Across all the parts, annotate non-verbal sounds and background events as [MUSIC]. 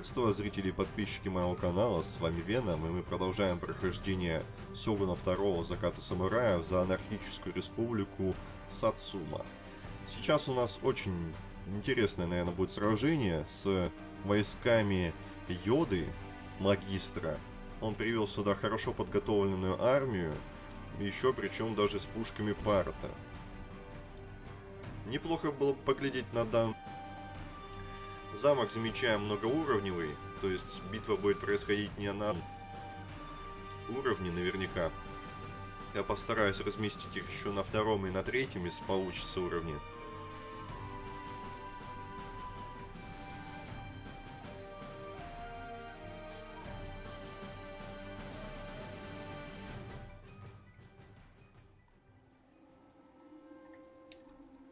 Приветствую зрители и подписчики моего канала, с вами Веном, и мы продолжаем прохождение Сёгуна второго Заката Самураев за анархическую республику Сацума. Сейчас у нас очень интересное, наверное, будет сражение с войсками Йоды, магистра. Он привел сюда хорошо подготовленную армию, еще причем даже с пушками Парта. Неплохо было бы поглядеть на дан Замок замечаем многоуровневый, то есть битва будет происходить не на уровне наверняка. Я постараюсь разместить их еще на втором и на третьем, если получится уровни.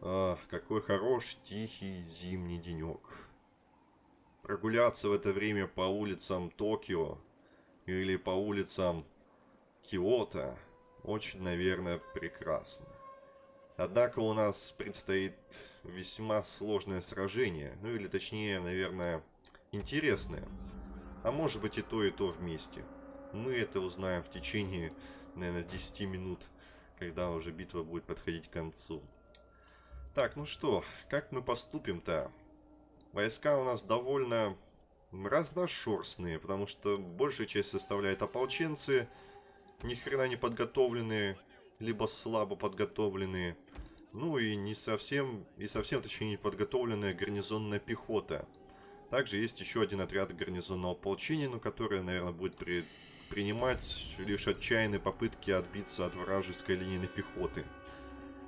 Ах, какой хороший, тихий зимний денек прогуляться в это время по улицам Токио или по улицам Киото очень, наверное, прекрасно. Однако у нас предстоит весьма сложное сражение, ну или точнее, наверное, интересное. А может быть и то, и то вместе. Мы это узнаем в течение, наверное, 10 минут, когда уже битва будет подходить к концу. Так, ну что, как мы поступим-то? Войска у нас довольно разношерстные, потому что большая часть составляет ополченцы, ни хрена не подготовленные, либо слабо подготовленные. Ну и не совсем, и совсем точнее не подготовленная гарнизонная пехота. Также есть еще один отряд гарнизонного ополчения, но который, наверное, будет при, принимать лишь отчаянные попытки отбиться от вражеской линейной пехоты.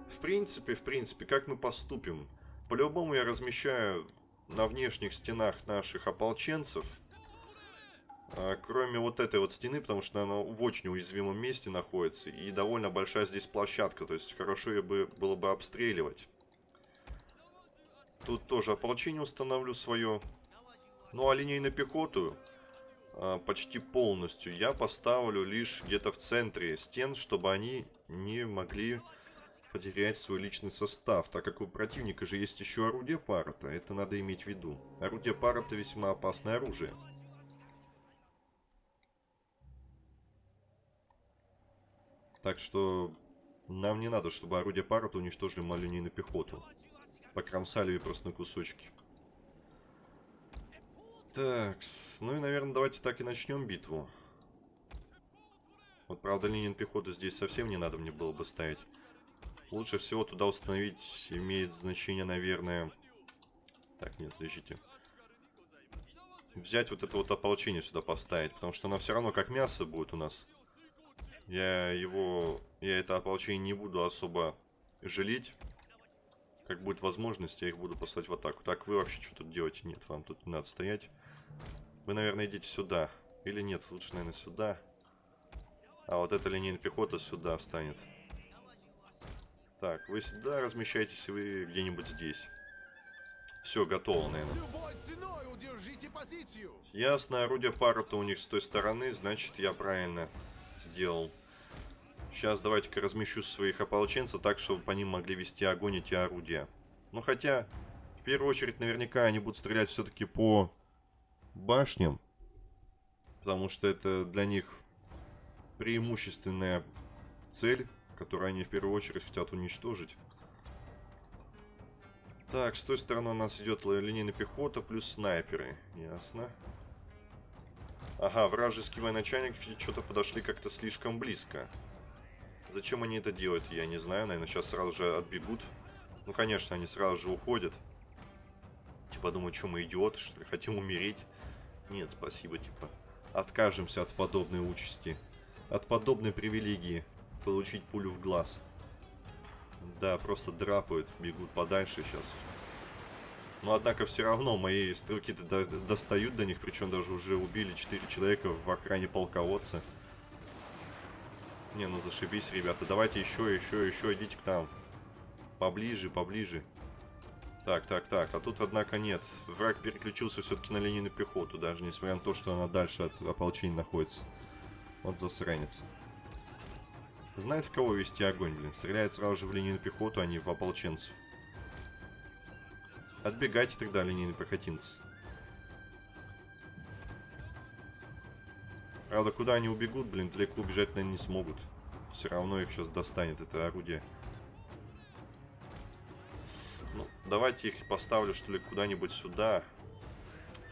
В принципе, в принципе, как мы поступим? По-любому я размещаю на внешних стенах наших ополченцев. А, кроме вот этой вот стены, потому что она в очень уязвимом месте находится. И довольно большая здесь площадка. То есть хорошо ее бы, было бы обстреливать. Тут тоже ополчение установлю свое. Ну а линейную пехоту а, почти полностью я поставлю лишь где-то в центре стен, чтобы они не могли потерять свой личный состав, так как у противника же есть еще орудие парата, это надо иметь в виду. Орудие парата весьма опасное оружие. Так что нам не надо, чтобы орудие парата уничтожили малюнейную пехоту. Покромсали ее просто на кусочки. Так, ну и, наверное, давайте так и начнем битву. Вот, правда, линию пехоты здесь совсем не надо мне было бы ставить. Лучше всего туда установить имеет значение, наверное... Так, нет, подождите. Взять вот это вот ополчение сюда поставить, потому что оно все равно как мясо будет у нас. Я его... Я это ополчение не буду особо жалеть. Как будет возможность, я их буду послать в атаку. Так, вы вообще что тут делаете? Нет, вам тут не надо стоять. Вы, наверное, идите сюда. Или нет, лучше, наверное, сюда. А вот эта линейная пехота сюда встанет. Так, вы сюда размещаетесь, вы где-нибудь здесь. Все, готово, наверное. Ясно, орудие пара-то у них с той стороны, значит, я правильно сделал. Сейчас давайте-ка размещу своих ополченцев так, чтобы по ним могли вести огонь эти орудия. Ну, хотя, в первую очередь, наверняка они будут стрелять все-таки по башням. Потому что это для них преимущественная цель которые они в первую очередь хотят уничтожить. Так, с той стороны у нас идет линейная пехота плюс снайперы. Ясно. Ага, вражеские военачальники что-то подошли как-то слишком близко. Зачем они это делают, я не знаю. Наверное, сейчас сразу же отбегут. Ну, конечно, они сразу же уходят. Типа, думаю, что мы идиоты, что ли? Хотим умереть? Нет, спасибо, типа. Откажемся от подобной участи. От подобной привилегии получить пулю в глаз. Да, просто драпают, бегут подальше сейчас. Но однако все равно мои стрелки-то до достают до них, причем даже уже убили 4 человека в охране полководца. Не, ну зашибись, ребята. Давайте еще, еще, еще идите к нам. Поближе, поближе. Так, так, так. А тут, однако, нет. Враг переключился все-таки на линейную пехоту, даже несмотря на то, что она дальше от ополчения находится. Вот засранец. Знает, в кого вести огонь, блин. Стреляет сразу же в линейную пехоту, а не в ополченцев. Отбегайте тогда, линейный пехотинцы. Правда, куда они убегут, блин, далеко убежать, наверное, не смогут. Все равно их сейчас достанет это орудие. Ну, давайте их поставлю, что ли, куда-нибудь сюда.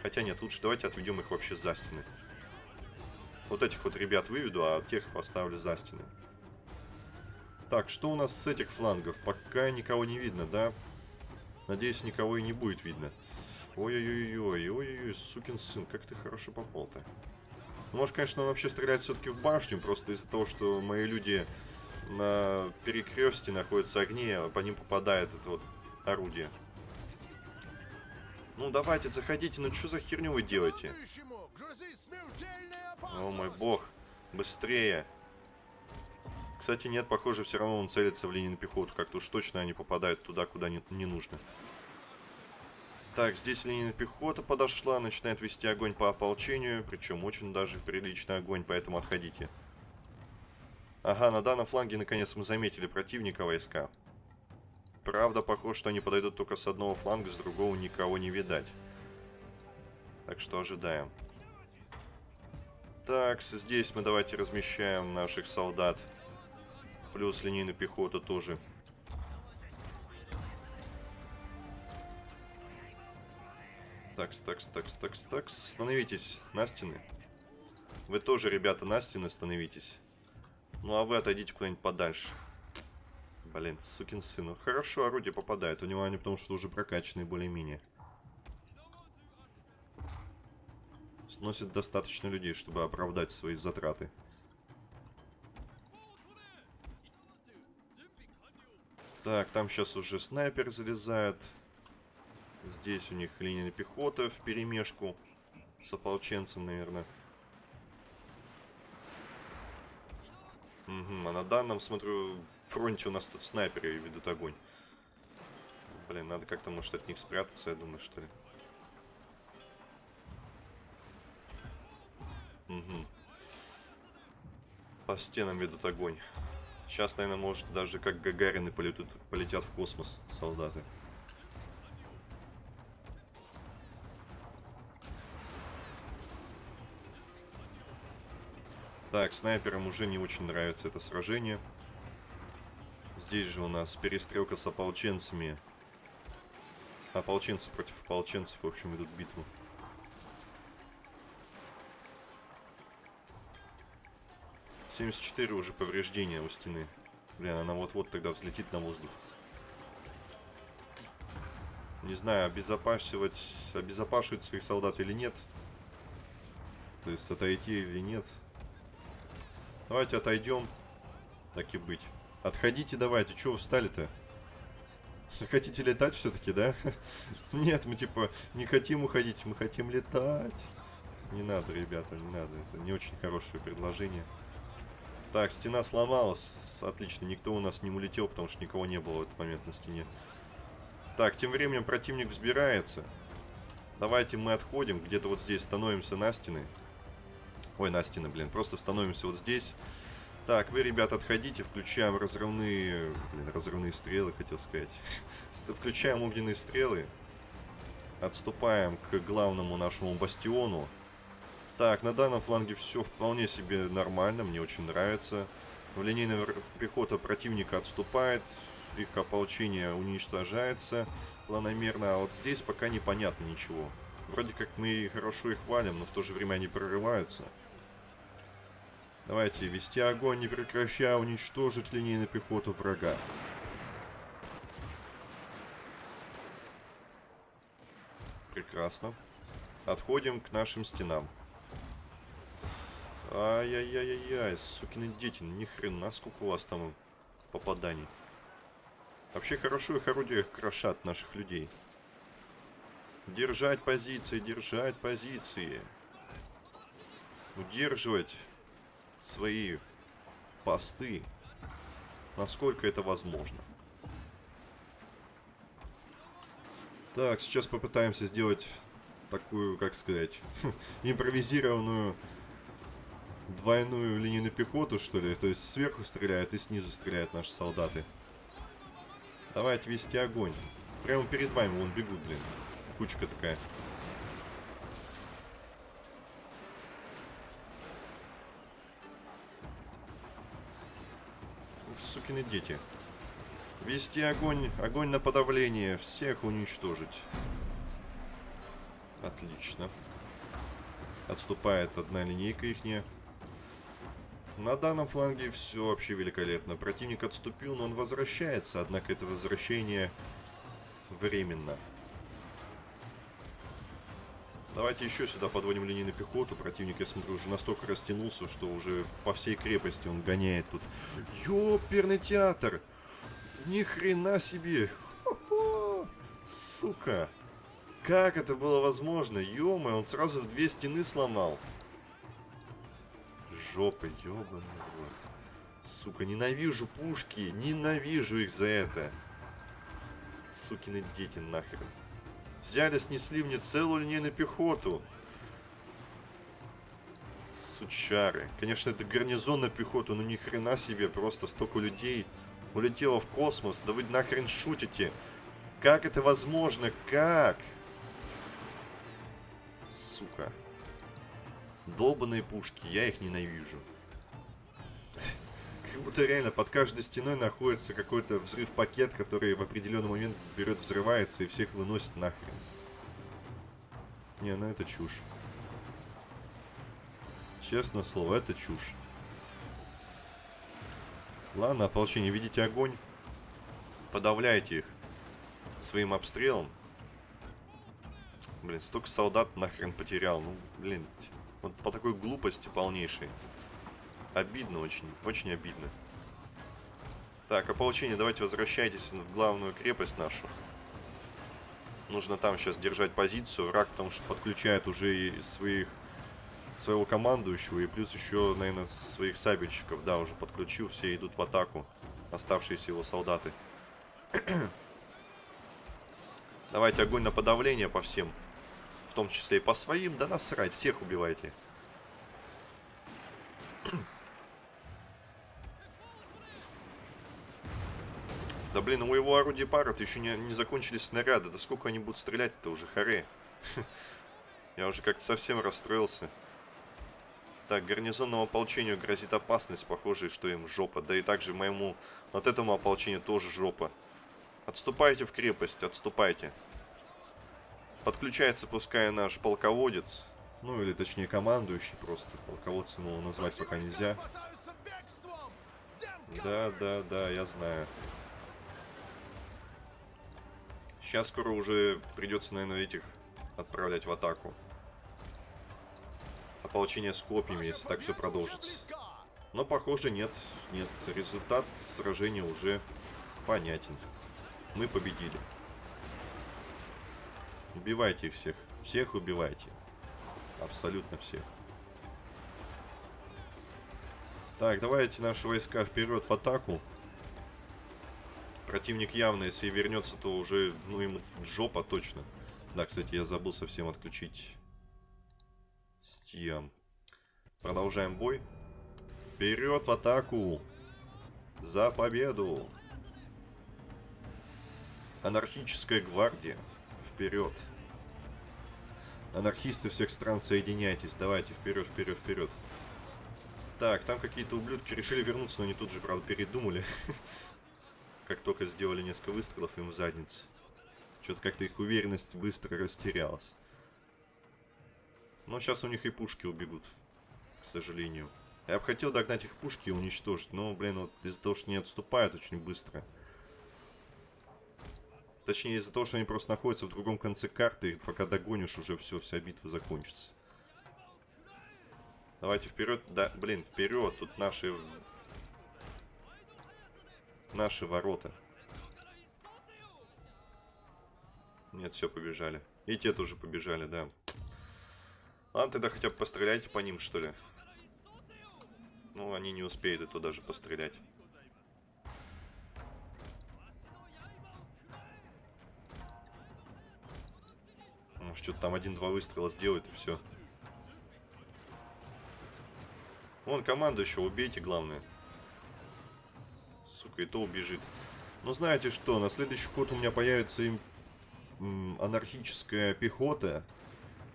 Хотя нет, лучше давайте отведем их вообще за стены. Вот этих вот ребят выведу, а тех поставлю за стены. Так, что у нас с этих флангов? Пока никого не видно, да? Надеюсь, никого и не будет видно. Ой-ой-ой-ой, ой-ой-ой, сукин сын, как ты хорошо попал-то. Ну, может, конечно, он вообще стреляет все-таки в башню, просто из-за того, что мои люди на перекрестке находятся огни, а по ним попадает это вот орудие. Ну, давайте, заходите, ну что за херню вы делаете? О мой бог, быстрее. Кстати, нет, похоже, все равно он целится в линии на пехоту. Как-то уж точно они попадают туда, куда не, не нужно. Так, здесь линия пехота подошла, начинает вести огонь по ополчению, причем очень даже приличный огонь, поэтому отходите. Ага, на данном фланге наконец мы заметили противника войска. Правда, похоже, что они подойдут только с одного фланга, с другого никого не видать. Так что ожидаем. Так, здесь мы давайте размещаем наших солдат. Плюс линейную пехоту тоже. Такс, такс, такс, такс, такс. Становитесь на стены. Вы тоже, ребята, на стены становитесь. Ну, а вы отойдите куда-нибудь подальше. Блин, сукин сын. Ну, хорошо, орудие попадает. У него они потому что уже прокачанные более-менее. Сносит достаточно людей, чтобы оправдать свои затраты. Так, там сейчас уже снайпер залезает. Здесь у них линия пехоты в перемешку с ополченцем, наверное. Угу, а на данном, смотрю, фронте у нас тут снайперы ведут огонь. Блин, надо как-то, может, от них спрятаться, я думаю, что ли. Угу. По стенам ведут огонь. Сейчас, наверное, может даже как Гагарины полетят, полетят в космос солдаты. Так, снайперам уже не очень нравится это сражение. Здесь же у нас перестрелка с ополченцами. Ополченцы против ополченцев, в общем, идут битву. Семьдесят четыре уже повреждения у стены. Блин, она вот-вот тогда взлетит на воздух. Не знаю, обезопасивать, обезопашивать своих солдат или нет. То есть отойти или нет. Давайте отойдем. Так и быть. Отходите давайте. Чего встали-то? Хотите летать все-таки, да? [LAUGHS] Нет, мы типа не хотим уходить, мы хотим летать. Не надо, ребята, не надо. Это не очень хорошее предложение. Так, стена сломалась. Отлично, никто у нас не улетел, потому что никого не было в этот момент на стене. Так, тем временем противник взбирается. Давайте мы отходим, где-то вот здесь становимся на стены. Ой, на стены, блин. Просто становимся вот здесь. Так, вы, ребята, отходите. Включаем разрывные... Блин, разрывные стрелы, хотел сказать. [LAUGHS] Включаем огненные стрелы. Отступаем к главному нашему бастиону. Так, на данном фланге все вполне себе нормально. Мне очень нравится. В линейная пехота противника отступает. Их ополчение уничтожается планомерно. А вот здесь пока непонятно ничего. Вроде как мы хорошо их валим, но в то же время они прорываются. Давайте вести огонь, не прекращая, уничтожить линейную пехоту врага. Прекрасно. Отходим к нашим стенам. Ай-яй-яй-яй-яй, сукины дети, ни хрена, сколько у вас там попаданий. Вообще хорошо их орудия крошат наших людей. Держать позиции, держать позиции. Удерживать свои посты, насколько это возможно. Так, сейчас попытаемся сделать такую, как сказать, [LAUGHS] импровизированную двойную линейную пехоту, что ли? То есть сверху стреляют и снизу стреляют наши солдаты. Давайте вести огонь. Прямо перед вами вон бегут, блин. Кучка такая. Сукины дети. Вести огонь, огонь на подавление, всех уничтожить. Отлично. Отступает одна линейка ихняя. На данном фланге все вообще великолепно. Противник отступил, но он возвращается, однако это возвращение временно. Давайте еще сюда подводим линейную пехоту. Противник, я смотрю, уже настолько растянулся, что уже по всей крепости он гоняет тут. Ёперный театр! Ни хрена себе! Хо -хо! Сука! Как это было возможно? ё он сразу в две стены сломал. Жопа, ёбаный рот. Сука, ненавижу пушки. Ненавижу их за это. Сукины дети нахрен. Взяли, снесли мне целую линейную пехоту. Сучары. Конечно, это гарнизон на пехоту, но ни хрена себе, просто столько людей улетело в космос. Да вы нахрен шутите. Как это возможно? Как? Сука. Долбаные пушки, я их ненавижу. Как будто реально под каждой стеной находится какой-то взрыв-пакет, который в определенный момент берет, взрывается и всех выносит нахрен. Не, ну это чушь. Честно слово, это чушь. Ладно, ополчение, видите огонь? Подавляйте их своим обстрелом. Блин, столько солдат нахрен потерял. Ну, блин, вот по такой глупости полнейшей. Обидно очень, очень обидно. Так, ополчение, давайте возвращайтесь в главную крепость нашу. Нужно там сейчас держать позицию. Враг, потому что подключает уже и своих, своего командующего. И плюс еще, наверное, своих сабельщиков. Да, уже подключил. Все идут в атаку. Оставшиеся его солдаты. [CLEARS THROAT] Давайте огонь на подавление по всем. Том числе и по своим. Да насрать, всех убивайте. [CLEARS THROAT] Да блин, у его орудия пара-то еще не, не закончились снаряды. Да сколько они будут стрелять-то уже, харе. [LAUGHS] Я уже как-то совсем расстроился. Так, гарнизонному ополчению грозит опасность, похоже, что им жопа. Да и также моему, вот этому ополчению тоже жопа. Отступайте в крепость, отступайте. Подключается, пускай наш полководец. Ну, или точнее командующий просто. Полководцем его назвать пока нельзя. Да, да, да, я знаю. Сейчас скоро уже придется, наверное, этих отправлять в атаку. Ополчение с копьями, если так все продолжится. Но, похоже, нет. Нет, результат сражения уже понятен. Мы победили. Убивайте их всех. Всех убивайте. Абсолютно всех. Так, давайте наши войска вперед в атаку. Противник явно, если вернется, то уже, ну, ему жопа точно. Да, кстати, я забыл совсем отключить стиам. Продолжаем бой. Вперед в атаку! За победу! Анархическая гвардия. Вперед! Анархисты всех стран, соединяйтесь. Давайте, вперед, вперед, вперед. Так, там какие-то ублюдки решили вернуться, но они тут же, правда, передумали. [LAUGHS] как только сделали несколько выстрелов им в задницу. Что-то как-то их уверенность быстро растерялась. Но сейчас у них и пушки убегут, к сожалению. Я бы хотел догнать их пушки и уничтожить, но, блин, вот из-за того, что не отступают очень быстро. Точнее, из-за того, что они просто находятся в другом конце карты, и пока догонишь, уже все, вся битва закончится. Давайте вперед. Да, блин, вперед. Тут наши Наши ворота. Нет, все, побежали. И те тоже побежали, да. Ладно, тогда хотя бы постреляйте по ним, что ли. Ну, они не успеют и то даже пострелять. Может, что-то там один-два выстрела сделает и все. Вон команду еще убейте, главное. Сука, и то убежит. Но знаете что, на следующий ход у меня появится им анархическая пехота.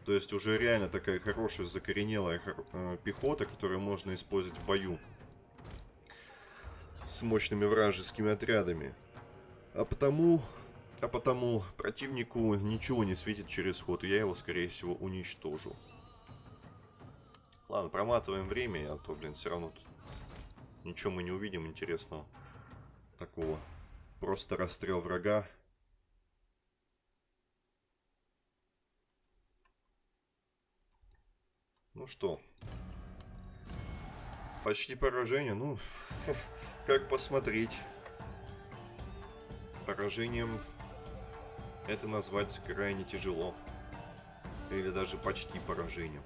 То есть уже реально такая хорошая закоренелая э, пехота, которую можно использовать в бою. с мощными вражескими отрядами. А потому... А потому противнику ничего не светит через ход, я его, скорее всего, уничтожу. Ладно, проматываем время, а то, блин, все равно тут ничего мы не увидим интересного. Такого. Просто расстрел врага. Ну что, почти поражение, ну, [LAUGHS] как посмотреть. Поражением это назвать крайне тяжело. Или даже почти поражением.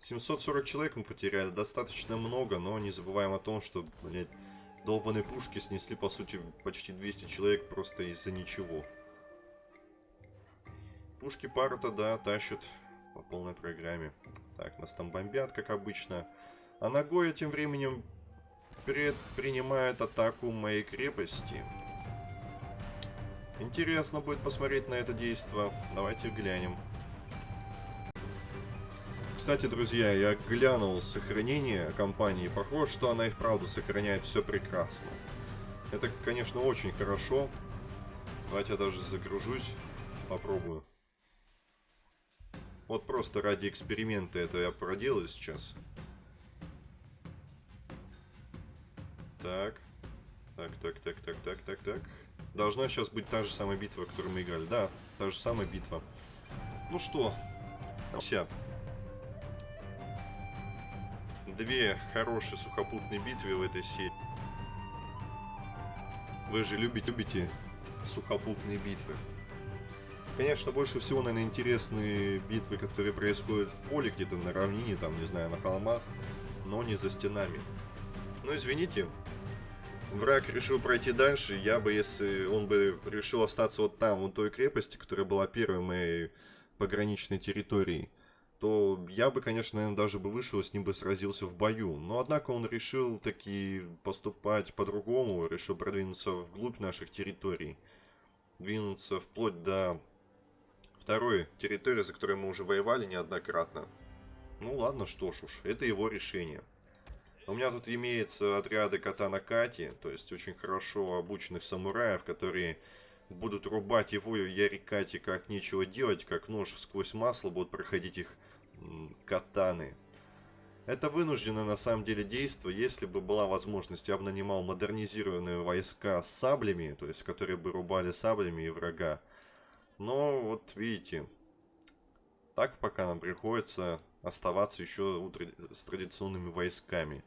740 человек мы потеряли, достаточно много, но не забываем о том, что, блядь, долбанные пушки снесли, по сути, почти 200 человек просто из-за ничего. Пушки пара-то, да, тащат по полной программе. Так, нас там бомбят, как обычно. А Нагоя тем временем предпринимает атаку моей крепости. Интересно будет посмотреть на это действо. Давайте глянем. Кстати, друзья, я глянул сохранение компании. Похоже, что она и вправду сохраняет все прекрасно. Это, конечно, очень хорошо. Давайте я даже загружусь. Попробую. Вот просто ради эксперимента это я проделаю сейчас. Так. Так, так, так, так, так, так, так. Должна сейчас быть та же самая битва, которую мы играли. Да, та же самая битва. Ну что, все две хорошие сухопутные битвы в этой серии. Вы же любите, любите сухопутные битвы. Конечно, больше всего, наверное, интересные битвы, которые происходят в поле, где-то на равнине, там, не знаю, на холмах, но не за стенами. Ну, извините, враг решил пройти дальше, я бы, если он бы решил остаться вот там, вот той крепости, которая была первой моей пограничной территорией, то я бы, конечно, наверное, даже бы вышел, с ним бы сразился в бою. Но, однако, он решил таки поступать по-другому, решил продвинуться вглубь наших территорий. Двинуться вплоть до второй территории, за которой мы уже воевали неоднократно. Ну ладно, что ж уж, это его решение. У меня тут имеется отряды Катана Кати, то есть очень хорошо обученных самураев, которые будут рубать его Ярикати как нечего делать, как нож сквозь масло, будут проходить их катаны. Это вынуждено на самом деле действие, если бы была возможность, я бы нанимал модернизированные войска с саблями, то есть которые бы рубали саблями и врага. Но вот видите, так пока нам приходится оставаться еще с традиционными войсками.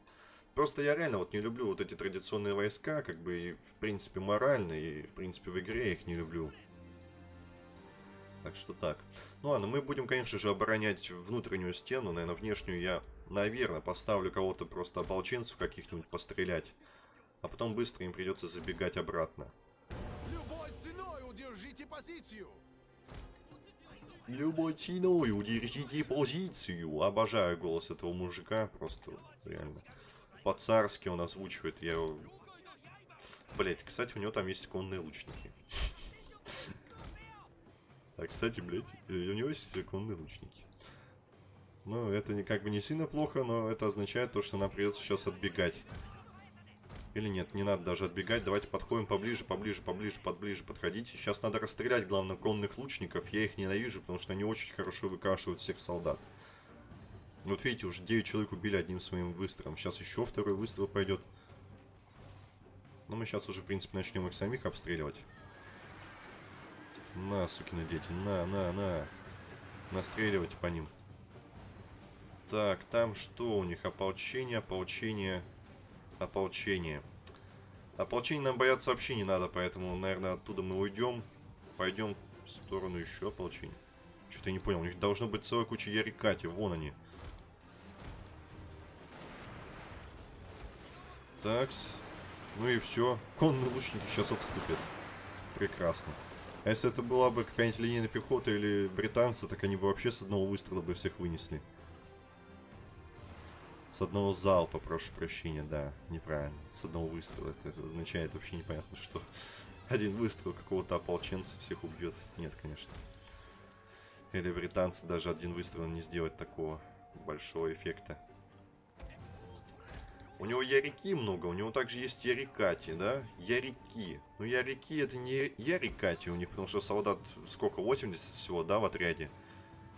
Просто я реально вот не люблю вот эти традиционные войска, как бы и в принципе морально, и в принципе в игре я их не люблю. Так что так. Ну ладно, мы будем, конечно же, оборонять внутреннюю стену. Наверное, внешнюю я, наверное, поставлю кого-то просто ополченцев каких-нибудь пострелять. А потом быстро им придется забегать обратно. Любой ценой удержите позицию! Любой ценой удержите позицию. Обожаю голос этого мужика. Просто реально. По-царски он озвучивает. Я. Блять, кстати, у него там есть конные лучники. А, кстати, блядь, э, у него есть законные лучники. Ну, это не, как бы не сильно плохо, но это означает то, что нам придется сейчас отбегать. Или нет, не надо даже отбегать. Давайте подходим поближе, поближе, поближе, подближе подходите. Сейчас надо расстрелять, главное, конных лучников. Я их ненавижу, потому что они очень хорошо выкашивают всех солдат. Вот видите, уже 9 человек убили одним своим выстрелом. Сейчас еще второй выстрел пойдет. Но мы сейчас уже, в принципе, начнем их самих обстреливать. На, сукины дети, на, на, на. Настреливать по ним. Так, там что у них? Ополчение, ополчение, ополчение. Ополчение нам бояться вообще не надо, поэтому, наверное, оттуда мы уйдем. Пойдем в сторону еще ополчения. Что-то я не понял, у них должно быть целая куча ярикати, вон они. Такс. Ну и все. Конные лучники сейчас отступят. Прекрасно. А если это была бы какая-нибудь линейная пехота или британцы, так они бы вообще с одного выстрела бы всех вынесли. С одного залпа, прошу прощения, да, неправильно. С одного выстрела. Это означает вообще непонятно что. Один выстрел какого-то ополченца всех убьет. Нет, конечно. Или британцы даже один выстрел не сделать такого большого эффекта. У него Ярики много, у него также есть Ярикати, да? Ярики. Ну, Ярики это не Ярикати у них, потому что солдат сколько, 80 всего, да, в отряде?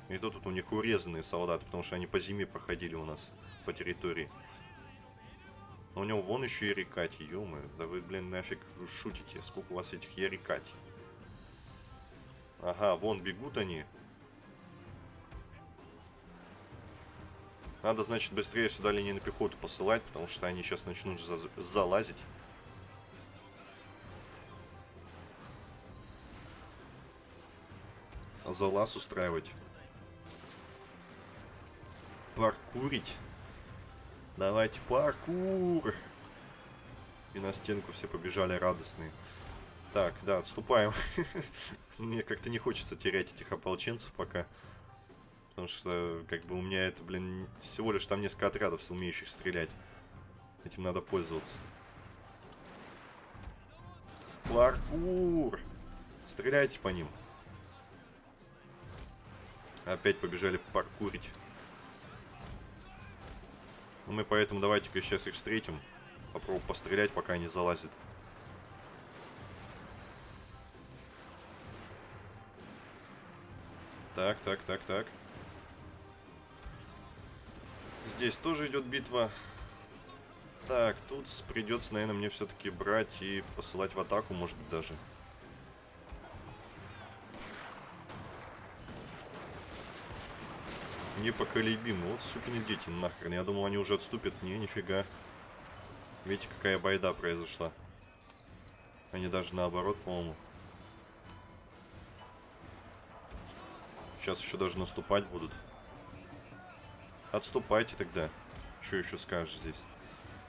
И то тут у них урезанные солдаты, потому что они по зиме проходили у нас по территории. Но у него вон еще Ярикати, ё Да вы, блин, нафиг шутите, сколько у вас этих Ярикати? Ага, вон бегут они. Надо, значит, быстрее сюда линейную пехоту посылать, потому что они сейчас начнут за залазить. Залаз устраивать. Паркурить. Давайте паркур. И на стенку все побежали радостные. Так, да, отступаем. [LAUGHS] Мне как-то не хочется терять этих ополченцев пока. Потому что, как бы, у меня это, блин, всего лишь там несколько отрядов, умеющих стрелять. Этим надо пользоваться. Паркур! Стреляйте по ним. Опять побежали паркурить. Ну, мы поэтому давайте-ка сейчас их встретим. Попробуем пострелять, пока они залазят. Так, так, так, так. Здесь тоже идет битва. Так, тут придется, наверное, мне все-таки брать и посылать в атаку, может быть, даже. Непоколебимы. Вот сукины дети, нахрен. Я думал, они уже отступят. Не, нифига. Видите, какая байда произошла. Они даже наоборот, по-моему. Сейчас еще даже наступать будут. Отступайте тогда. Что еще скажешь здесь?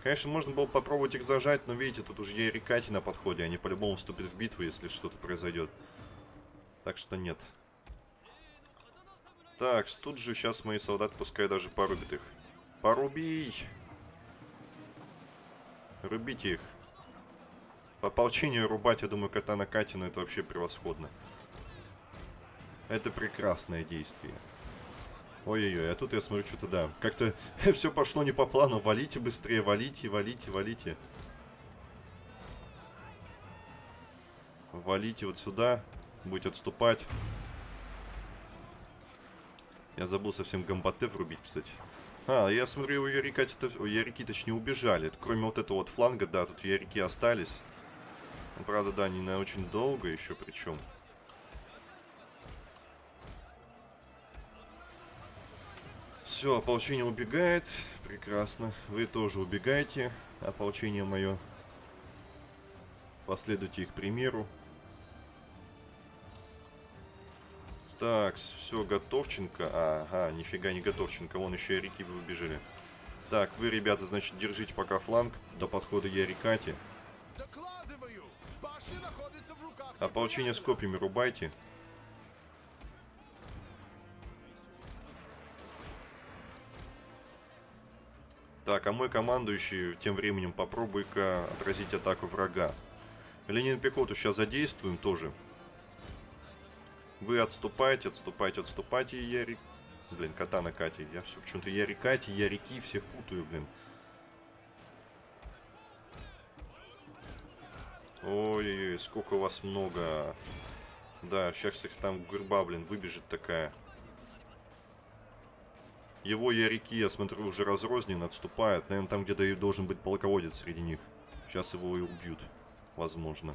Конечно, можно было попробовать их зажать, но видите, тут уже Ерикати на подходе. Они по-любому вступят в битву, если что-то произойдет. Так что нет. Так, тут же сейчас мои солдаты пускай даже порубят их. Порубий! Рубите их. По ополчению рубать, я думаю, кота на Катина это вообще превосходно. Это прекрасное действие. Ой-ой-ой, а тут я смотрю, что-то да. Как-то [LAUGHS] все пошло не по плану. Валите быстрее, валите, валите, валите. Валите вот сюда. Будете отступать. Я забыл совсем гамбаты врубить, кстати. А, я смотрю, у Ярика, у Ярики точнее убежали. Кроме вот этого вот фланга, да, тут Ярики остались. Ну, правда, да, не на очень долго еще причем. Все, ополчение убегает. Прекрасно. Вы тоже убегаете. Ополчение мое. Последуйте их примеру. Так, все, Готовченко. Ага, нифига не Готовченко. Вон еще и реки выбежали. Так, вы, ребята, значит, держите пока фланг до подхода Ярикати. Ополчение с копьями рубайте. Так, а мой командующий тем временем попробуй-ка отразить атаку врага. Ленин пехоту сейчас задействуем тоже. Вы отступайте, отступайте, отступайте, Яри... Блин, кота на Кате. Я все почему-то Яри Кати, Ярики всех путаю, блин. Ой, сколько вас много. Да, сейчас их там гурба, блин, выбежит такая. Его Ярики, я смотрю, уже разрознен, отступает. Наверное, там где-то и должен быть полководец среди них. Сейчас его и убьют, возможно.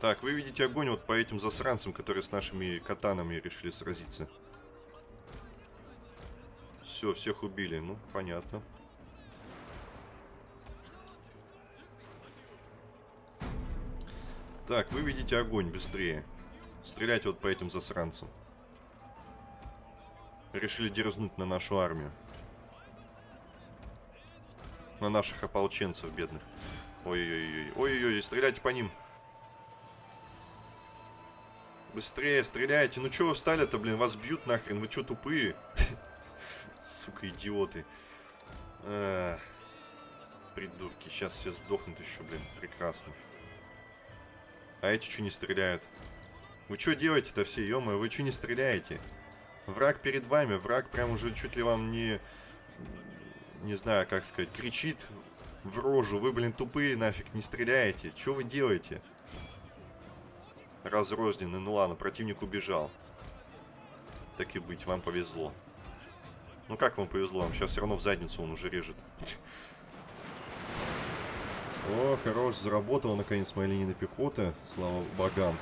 Так, вы видите огонь вот по этим засранцам, которые с нашими катанами решили сразиться. Все, всех убили. Ну, понятно. Так, вы видите огонь быстрее. Стреляйте вот по этим засранцам. Решили дерзнуть на нашу армию. На наших ополченцев бедных. Ой-ой-ой. Ой-ой-ой, стреляйте по ним. Быстрее, стреляйте. Ну что вы встали-то, блин? Вас бьют нахрен. Вы что, тупые? [LAUGHS] Сука, идиоты. Придурки. Сейчас все сдохнут еще, блин. Прекрасно. А эти что не стреляют? Вы что делаете-то все, ё вы что не стреляете? Враг перед вами, враг прям уже чуть ли вам не... Не знаю, как сказать, кричит в рожу. Вы, блин, тупые нафиг, не стреляете. Что вы делаете? Разрозненный. Ну ладно, противник убежал. Так и быть, вам повезло. Ну как вам повезло? Вам сейчас все равно в задницу он уже режет. [LAUGHS] О, хорош, заработала наконец моя линия пехоты, слава богам.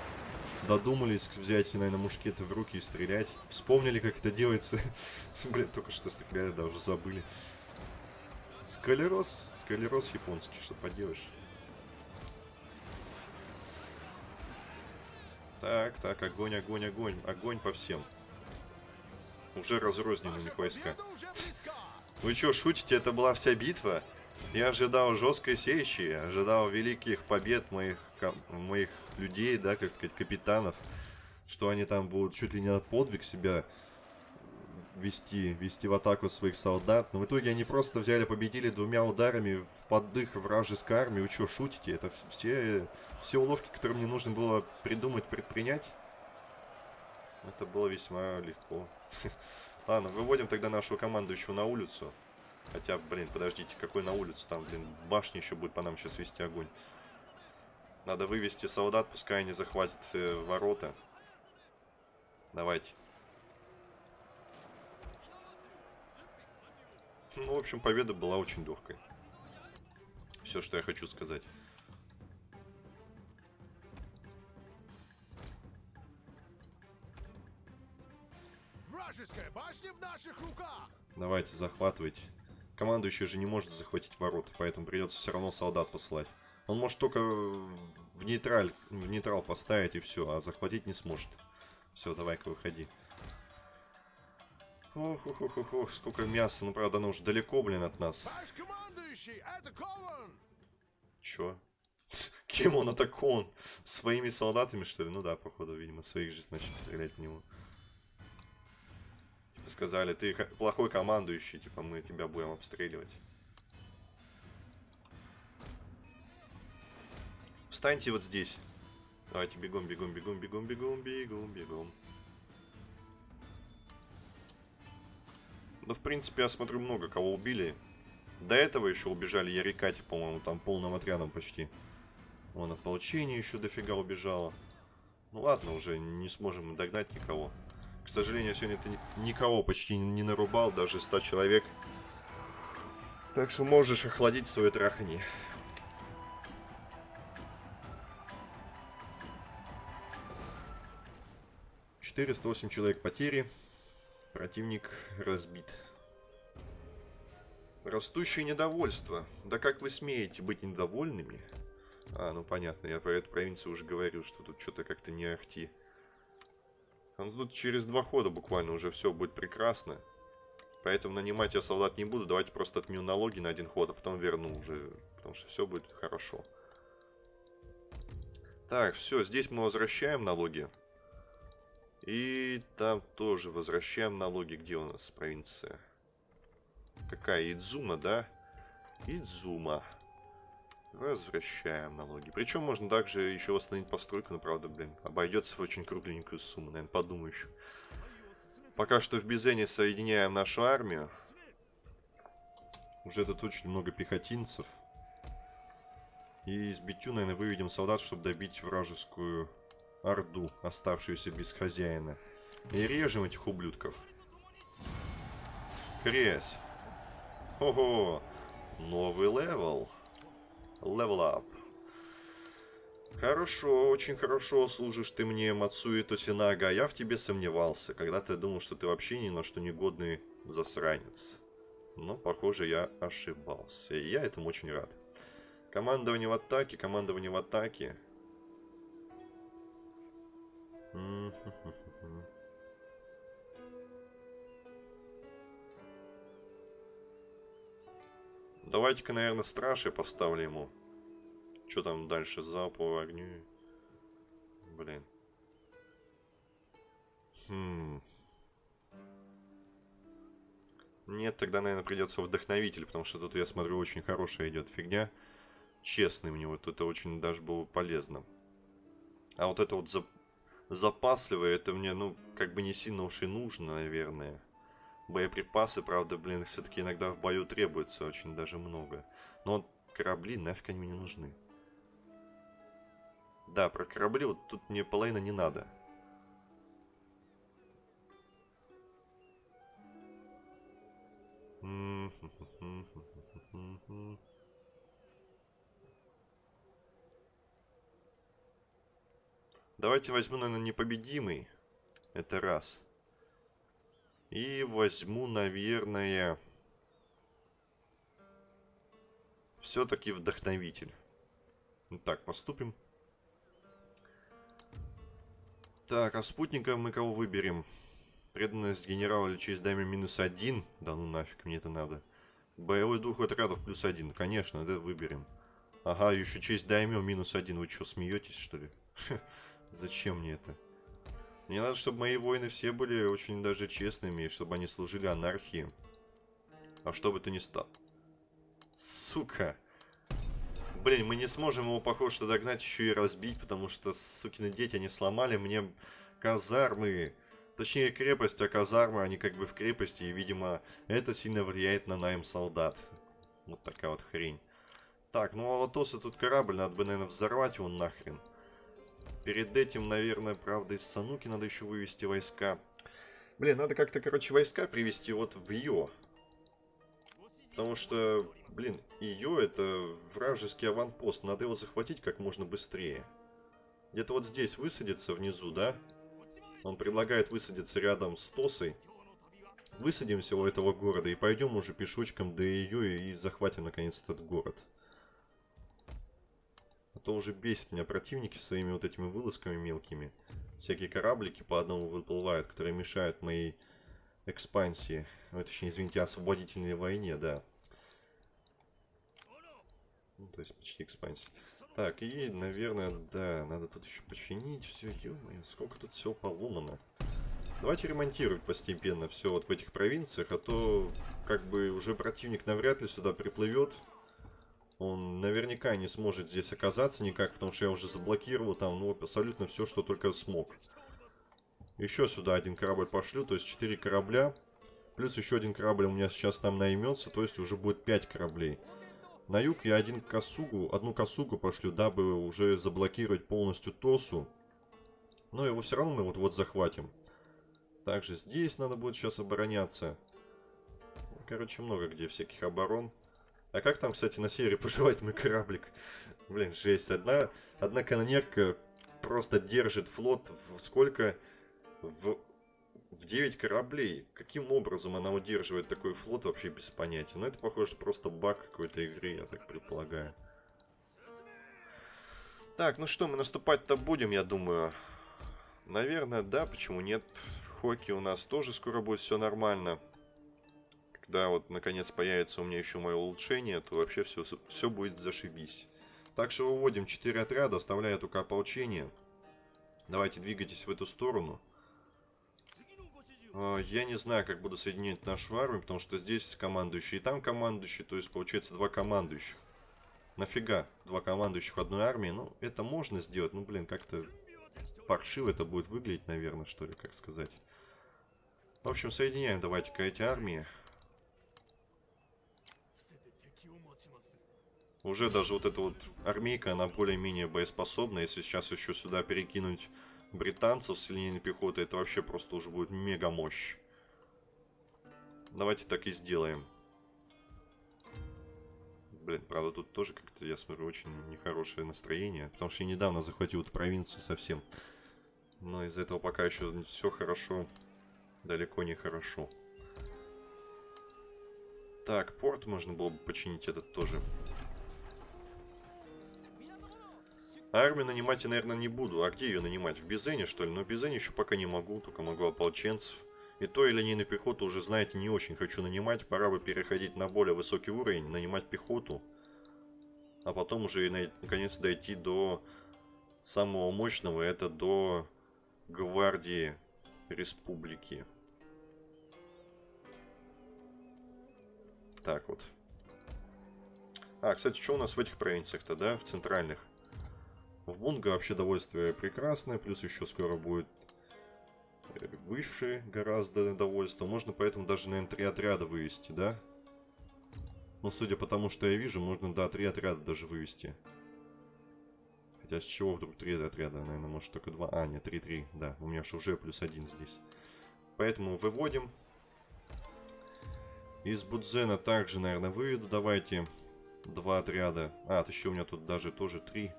Додумались взять, наверное, мушкеты в руки и стрелять. Вспомнили, как это делается. [LAUGHS] Блин, только что стреляли, да, уже забыли. Скалерос, скалерос японский, что поделаешь. Так, так, огонь, огонь, огонь, огонь по всем. Уже разрознены у них войска. Вы что, шутите? Это была вся битва? Я ожидал жесткой сечи, ожидал великих побед моих, моих людей, да, как сказать, капитанов. Что они там будут чуть ли не подвиг себя вести, вести в атаку своих солдат. Но в итоге они просто взяли, победили двумя ударами в поддых вражеской армии. Вы что, шутите? Это все, все уловки, которые мне нужно было придумать, предпринять. Это было весьма легко. [LAUGHS] Ладно, выводим тогда нашу команду еще на улицу. Хотя, блин, подождите, какой на улицу? Там, блин, башня еще будет по нам сейчас вести огонь. Надо вывести солдат, пускай они захватят э, ворота. Давайте. Ну, в общем, победа была очень легкой. Все, что я хочу сказать. Вражеская башня в наших руках! Давайте, захватывайте. Командующий же не может захватить ворота, поэтому придется все равно солдат посылать. Он может только в нейтраль, в нейтрал поставить и все, а захватить не сможет. Все, давай-ка выходи. Ох, ох, ох, ох, ох, сколько мяса. Ну, правда, оно уже далеко, блин, от нас. Ваш командующий, это Кован! Чё? [LAUGHS] Кем он атакован? Своими солдатами, что ли? Ну да, походу, видимо, своих же начали стрелять в него. Типа сказали, ты плохой командующий, типа мы тебя будем обстреливать. Встаньте вот здесь. Давайте бегом, бегом, бегом, бегом, бегом, бегом, бегом. Да, в принципе, я смотрю, много кого убили. До этого еще убежали Ярикати, по-моему, там полным отрядом почти. Вон, ополчение еще дофига убежало. Ну ладно, уже не сможем догнать никого. К сожалению, сегодня ты никого почти не нарубал, даже 100 человек. Так что можешь охладить свою трахани. Четыреста восемь человек потери. Противник разбит. Растущее недовольство. Да как вы смеете быть недовольными? А, ну понятно, я про эту провинцию уже говорил, что тут что-то как-то не ахти. Ну, тут через два хода буквально уже все будет прекрасно. Поэтому нанимать я солдат не буду. Давайте просто отменю налоги на один ход, а потом верну уже. Потому что все будет хорошо. Так, все, здесь мы возвращаем налоги. И там тоже возвращаем налоги. Где у нас провинция? Какая? Идзума, да? Идзума. Возвращаем налоги. Причем можно также еще восстановить постройку, но правда, блин, обойдется в очень кругленькую сумму, наверное, подумаю еще. Пока что в Бизене соединяем нашу армию. Уже тут очень много пехотинцев. И из Битю, наверное, выведем солдат, чтобы добить вражескую орду, оставшуюся без хозяина. И режем этих ублюдков. Хрясь. Ого! Новый level. Level up. Хорошо, очень хорошо служишь ты мне, Мацуи Тосинага. Я в тебе сомневался, когда ты думал, что ты вообще ни на что негодный засранец. Но, похоже, я ошибался. И я этому очень рад. Командование в атаке, командование в атаке. Давайте-ка, наверное, стражи поставлю ему. Что там дальше? Залповый огню. Блин. Хм. Нет, тогда, наверное, придется вдохновитель, потому что тут, я смотрю, очень хорошая идет фигня. Честный мне вот это очень даже было полезно. А вот это вот за... запасливое, это мне, ну, как бы не сильно уж и нужно, наверное. Боеприпасы, правда, блин, все-таки иногда в бою требуется очень даже много. Но корабли нафиг они мне не нужны. Да, про корабли вот тут мне половина не надо. Давайте возьму, наверное, непобедимый. Это раз. И возьму, наверное... Все-таки вдохновитель. Так, поступим. Так, а спутника мы кого выберем? Преданность генерала или честь даме минус один? Да ну нафиг, мне это надо. Боевой дух отрядов плюс один. Конечно, это выберем. Ага, еще честь дайме минус один. Вы что, смеетесь, что ли? [LAUGHS] Зачем мне это? Мне надо, чтобы мои воины все были очень даже честными, и чтобы они служили анархии. А что бы то ни стало. Сука. Блин, мы не сможем его, похоже, что догнать, еще и разбить, потому что, сукины дети, они сломали мне казармы. Точнее, крепость, а казармы, они как бы в крепости, и, видимо, это сильно влияет на найм солдат. Вот такая вот хрень. Так, ну а Алатоса тут корабль, надо бы, наверное, взорвать его нахрен. Перед этим, наверное, правда, из Сануки надо еще вывести войска. Блин, надо как-то, короче, войска привести вот в Йо. Потому что, блин, ее это вражеский аванпост. Надо его захватить как можно быстрее. Где-то вот здесь высадиться внизу, да? Он предлагает высадиться рядом с Тосой. Высадимся у этого города и пойдем уже пешочком до ее и захватим наконец этот город. А то уже бесит меня противники своими вот этими вылазками мелкими. Всякие кораблики по одному выплывают, которые мешают моей экспансии. Ну, точнее, извините, освободительной войне, да. Ну, то есть почти экспансия. Так, и, наверное, да, надо тут еще починить все. Ё-моё, сколько тут всего поломано. Давайте ремонтировать постепенно все вот в этих провинциях, а то как бы уже противник навряд ли сюда приплывет. Он наверняка не сможет здесь оказаться никак, потому что я уже заблокировал там, ну, абсолютно все, что только смог. Еще сюда один корабль пошлю, то есть 4 корабля. Плюс еще один корабль у меня сейчас там наймется, то есть уже будет 5 кораблей. На юг я один косугу, одну косугу пошлю, дабы уже заблокировать полностью Тосу. Но его все равно мы вот-вот захватим. Также здесь надо будет сейчас обороняться. Короче, много где всяких оборон. А как там, кстати, на севере [LAUGHS] поживает мой кораблик? Блин, жесть. Одна, одна канонерка просто держит флот в сколько? В, в 9 кораблей. Каким образом она удерживает такой флот, вообще без понятия. Но это, похоже, просто баг какой-то игры, я так предполагаю. Так, ну что, мы наступать-то будем, я думаю. Наверное, да, почему нет. В Хоке у нас тоже скоро будет все нормально когда вот наконец появится у меня еще мое улучшение, то вообще все, все будет зашибись. Так что выводим 4 отряда, оставляя только ополчение. Давайте двигайтесь в эту сторону. А, я не знаю, как буду соединять нашу армию, потому что здесь командующий и там командующий, то есть получается два командующих. Нафига два командующих одной армии? Ну, это можно сделать, ну, блин, как-то паршиво это будет выглядеть, наверное, что ли, как сказать. В общем, соединяем давайте-ка эти армии. Уже даже вот эта вот армейка, она более-менее боеспособна. Если сейчас еще сюда перекинуть британцев с линейной пехоты, это вообще просто уже будет мега мощь. Давайте так и сделаем. Блин, правда, тут тоже как-то, я смотрю, очень нехорошее настроение. Потому что я недавно захватил эту провинцию совсем. Но из-за этого пока еще все хорошо. Далеко не хорошо. Так, порт можно было бы починить этот тоже. Армию нанимать я, наверное, не буду. А где ее нанимать? В Бизене, что ли? Но в Бизене еще пока не могу, только могу ополченцев. И то и линейную пехоту уже, знаете, не очень хочу нанимать. Пора бы переходить на более высокий уровень, нанимать пехоту. А потом уже и наконец дойти до самого мощного. Это до гвардии республики. Так вот. А, кстати, что у нас в этих провинциях-то, да? В центральных. В Бунга вообще довольствие прекрасное, плюс еще скоро будет... Э, выше гораздо довольство. Можно поэтому даже, наверное, три отряда вывести, да? Но судя по тому, что я вижу, можно, да, три отряда даже вывести. Хотя с чего вдруг три отряда? Наверное, может только два. А, нет, три-три, да. У меня же уже плюс один здесь. Поэтому выводим. Из Будзена также, наверное, выведу. Давайте два отряда. А, еще у меня тут даже тоже три.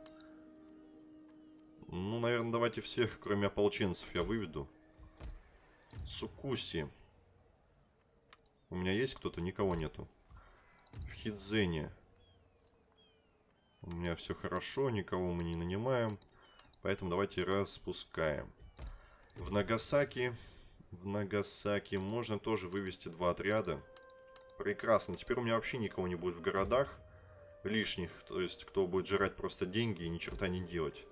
Ну, наверное, давайте всех, кроме ополченцев, я выведу. Сукуси. У меня есть кто-то? Никого нету. В Хидзене. У меня все хорошо, никого мы не нанимаем. Поэтому давайте распускаем. В Нагасаки... В Нагасаки можно тоже вывести два отряда. Прекрасно. Теперь у меня вообще никого не будет в городах лишних. То есть, кто будет жрать просто деньги и ни черта не делать.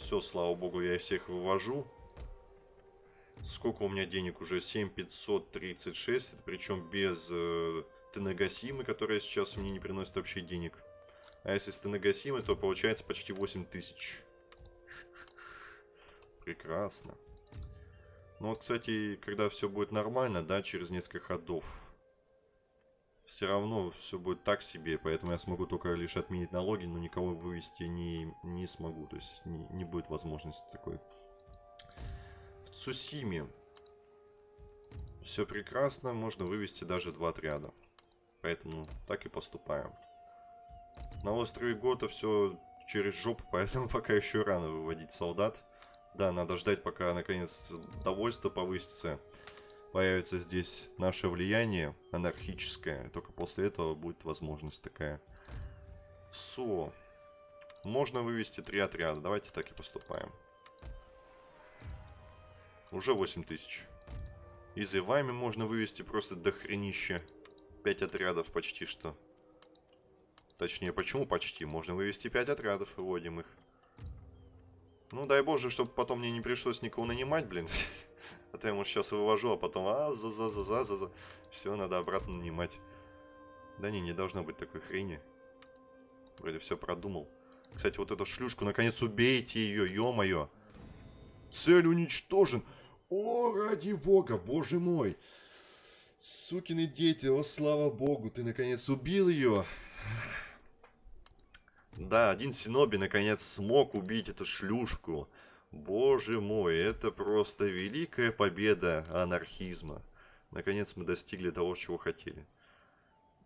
Все, слава богу, я всех вывожу. Сколько у меня денег уже? 7536. Это причем без э, Тенагасимы, которая сейчас мне не приносит вообще денег. А если с Тенагасимы, то получается почти 8000. Прекрасно. Ну вот, кстати, когда все будет нормально, да, через несколько ходов, все равно все будет так себе, поэтому я смогу только лишь отменить налоги, но никого вывести не, не смогу, то есть не, не будет возможности такой. В Цусиме все прекрасно, можно вывести даже два отряда, поэтому так и поступаем. На острове Гота все через жопу, [LAUGHS] поэтому пока еще рано выводить солдат. Да, надо ждать, пока наконец довольство повысится. Появится здесь наше влияние анархическое. Только после этого будет возможность такая. Со. Можно вывести три отряда. Давайте так и поступаем. Уже 8 тысяч. Из Ивами можно вывести просто до хренища. 5 отрядов почти что. Точнее, почему почти? Можно вывести 5 отрядов, выводим их. Ну, дай боже, чтобы потом мне не пришлось никого нанимать, блин. [LAUGHS] А то я, может, сейчас вывожу, а потом а за за за за за за Все, надо обратно нанимать. Да не, не должно быть такой хрени. Вроде все продумал. Кстати, вот эту шлюшку, наконец убейте ее, ё-моё. Цель уничтожен. О, ради бога, боже мой. Сукины дети, о, слава богу, ты наконец убил ее. Да, один Синоби наконец смог убить эту шлюшку. Боже мой, это просто великая победа анархизма. Наконец мы достигли того, чего хотели.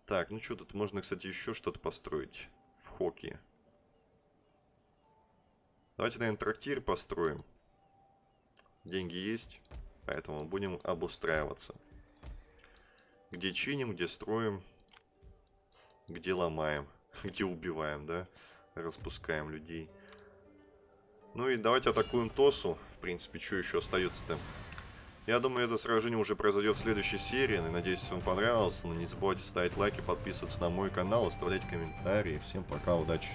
Так, ну что, тут можно, кстати, еще что-то построить в Хоке. Давайте, наверное, трактир построим. Деньги есть, поэтому будем обустраиваться. Где чиним, где строим, где ломаем, [LAUGHS] где убиваем, да? Распускаем людей. Ну и давайте атакуем Тосу. В принципе, что еще остается-то? Я думаю, это сражение уже произойдет в следующей серии. И надеюсь, вам понравилось. Но не забывайте ставить лайки, подписываться на мой канал, оставлять комментарии. Всем пока, удачи!